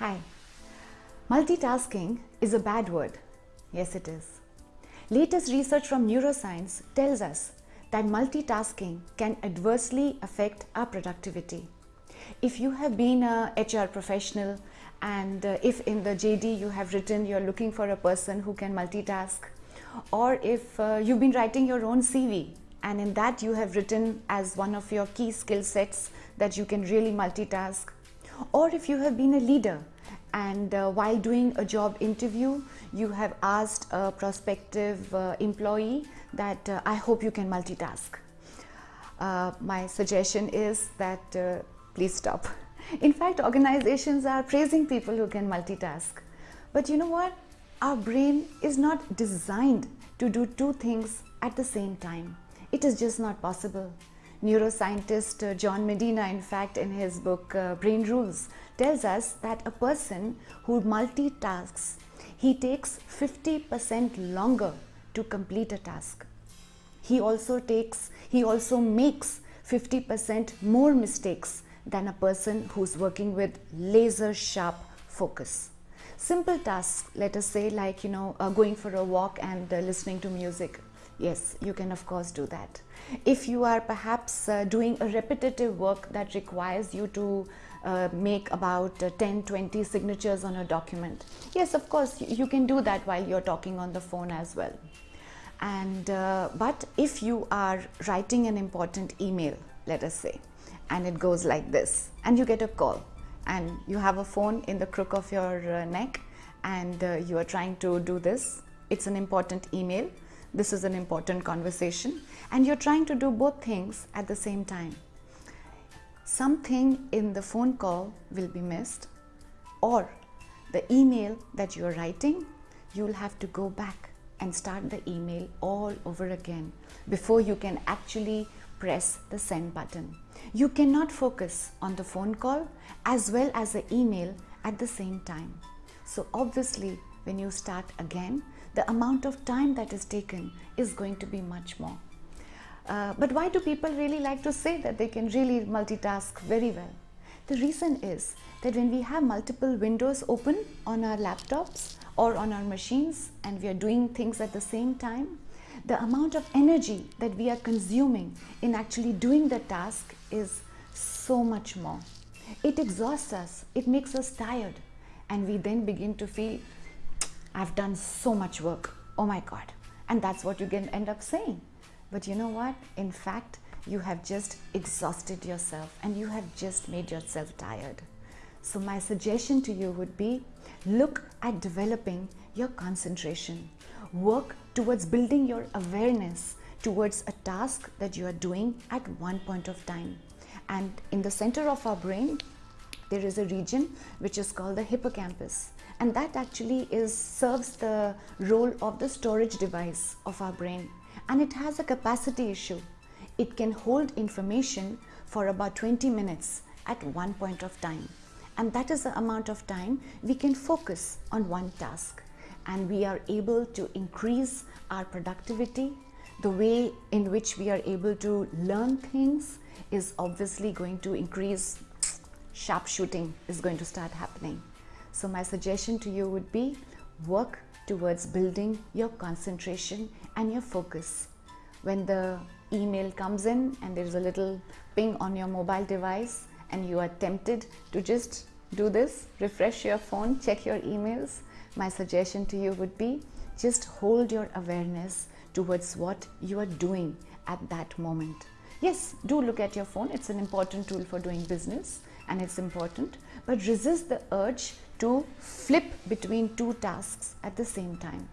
Hi. Multitasking is a bad word. Yes, it is. Latest research from neuroscience tells us that multitasking can adversely affect our productivity. If you have been a HR professional and uh, if in the JD you have written you're looking for a person who can multitask or if uh, you've been writing your own CV and in that you have written as one of your key skill sets that you can really multitask or if you have been a leader and uh, while doing a job interview you have asked a prospective uh, employee that uh, I hope you can multitask. Uh, my suggestion is that uh, please stop. In fact, organizations are praising people who can multitask. But you know what? Our brain is not designed to do two things at the same time. It is just not possible. Neuroscientist uh, John Medina, in fact, in his book uh, Brain Rules, tells us that a person who multitasks, he takes 50% longer to complete a task. He also takes, he also makes 50% more mistakes than a person who's working with laser sharp focus. Simple tasks, let us say like, you know, uh, going for a walk and uh, listening to music. Yes, you can of course do that. If you are perhaps uh, doing a repetitive work that requires you to uh, make about uh, 10, 20 signatures on a document. Yes, of course, you can do that while you're talking on the phone as well. And, uh, but if you are writing an important email, let us say, and it goes like this, and you get a call, and you have a phone in the crook of your uh, neck, and uh, you are trying to do this. It's an important email. This is an important conversation, and you're trying to do both things at the same time something in the phone call will be missed or the email that you're writing, you'll have to go back and start the email all over again before you can actually press the send button. You cannot focus on the phone call as well as the email at the same time. So obviously when you start again, the amount of time that is taken is going to be much more. Uh, but why do people really like to say that they can really multitask very well? The reason is that when we have multiple windows open on our laptops or on our machines and we are doing things at the same time, the amount of energy that we are consuming in actually doing the task is so much more. It exhausts us, it makes us tired and we then begin to feel, I've done so much work, oh my God. And that's what you can end up saying. But you know what? In fact, you have just exhausted yourself and you have just made yourself tired. So my suggestion to you would be look at developing your concentration. Work towards building your awareness towards a task that you are doing at one point of time. And in the center of our brain, there is a region which is called the hippocampus and that actually is serves the role of the storage device of our brain and it has a capacity issue. It can hold information for about 20 minutes at one point of time. And that is the amount of time we can focus on one task. And we are able to increase our productivity. The way in which we are able to learn things is obviously going to increase. Sharp shooting is going to start happening. So my suggestion to you would be work towards building your concentration and your focus. When the email comes in and there's a little ping on your mobile device and you are tempted to just do this, refresh your phone, check your emails, my suggestion to you would be just hold your awareness towards what you are doing at that moment. Yes, do look at your phone. It's an important tool for doing business and it's important, but resist the urge to flip between two tasks at the same time.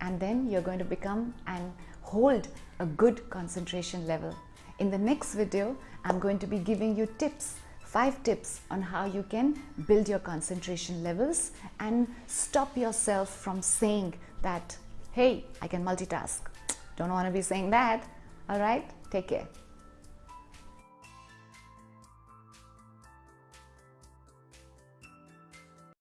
And then you're going to become and hold a good concentration level. In the next video, I'm going to be giving you tips, five tips on how you can build your concentration levels and stop yourself from saying that, hey, I can multitask. Don't want to be saying that. All right, take care.